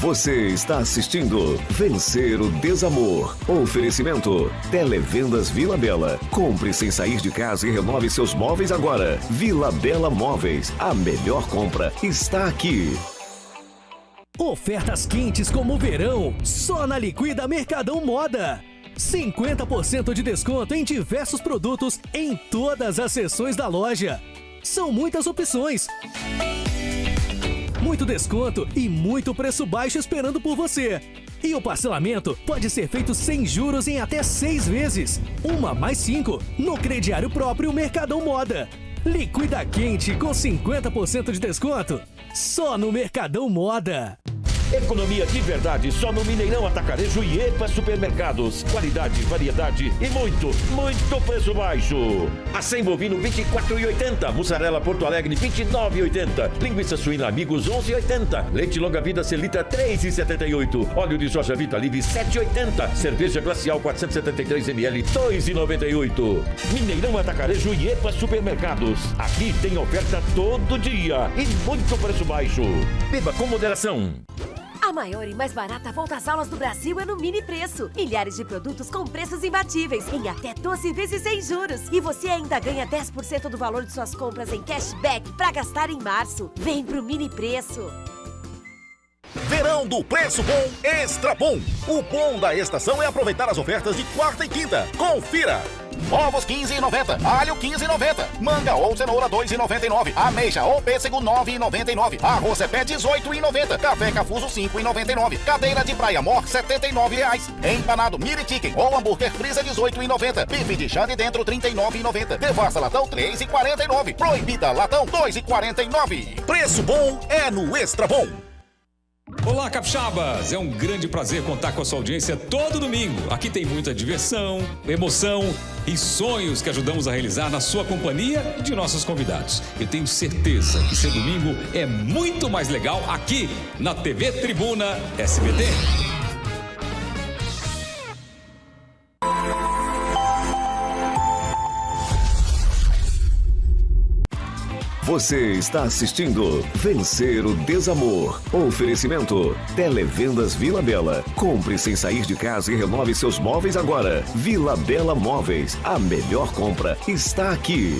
Você está assistindo Vencer o Desamor. Oferecimento Televendas Vila Bela. Compre sem sair de casa e renove seus móveis agora. Vila Bela Móveis. A melhor compra está aqui. Ofertas quentes como o verão, só na Liquida Mercadão Moda. 50% de desconto em diversos produtos em todas as seções da loja. São muitas opções. Muito desconto e muito preço baixo esperando por você. E o parcelamento pode ser feito sem juros em até seis vezes. Uma mais cinco no crediário próprio Mercadão Moda. Liquida quente com 50% de desconto. Só no Mercadão Moda. Economia de verdade só no Mineirão Atacarejo e EPA Supermercados. Qualidade, variedade e muito, muito preço baixo. Acém bovino 24,80. Mussarela Porto Alegre 29,80. Linguiça suína Amigos 11,80. Leite longa vida Celita 3,78. Óleo de soja Vita Livre 7,80. Cerveja glacial 473 ml 2,98. Mineirão Atacarejo e EPA Supermercados. Aqui tem oferta todo dia e muito preço baixo. Beba com moderação. A maior e mais barata volta às aulas do Brasil é no Mini Preço. Milhares de produtos com preços imbatíveis, em até 12 vezes sem juros. E você ainda ganha 10% do valor de suas compras em cashback para gastar em março. Vem pro Mini Preço. Verão do Preço Bom Extra Bom. O bom da estação é aproveitar as ofertas de quarta e quinta. Confira! Ovos 15,90, alho 15,90, manga ou cenoura 2,99, ameixa ou pêssego 9,99, arroz é pé 18,90, café cafuso 5,99, cadeira de praia mor 79 reais, empanado mini chicken ou hambúrguer frisa 18,90, bife de chã de dentro 39,90, devassa latão 3,49, proibida latão 2,49. Preço bom é no Extra Bom. Olá, capixabas! É um grande prazer contar com a sua audiência todo domingo. Aqui tem muita diversão, emoção e sonhos que ajudamos a realizar na sua companhia e de nossos convidados. Eu tenho certeza que seu domingo é muito mais legal aqui na TV Tribuna SBT. Você está assistindo Vencer o Desamor. Oferecimento Televendas Vila Bela. Compre sem sair de casa e renove seus móveis agora. Vila Bela Móveis. A melhor compra está aqui.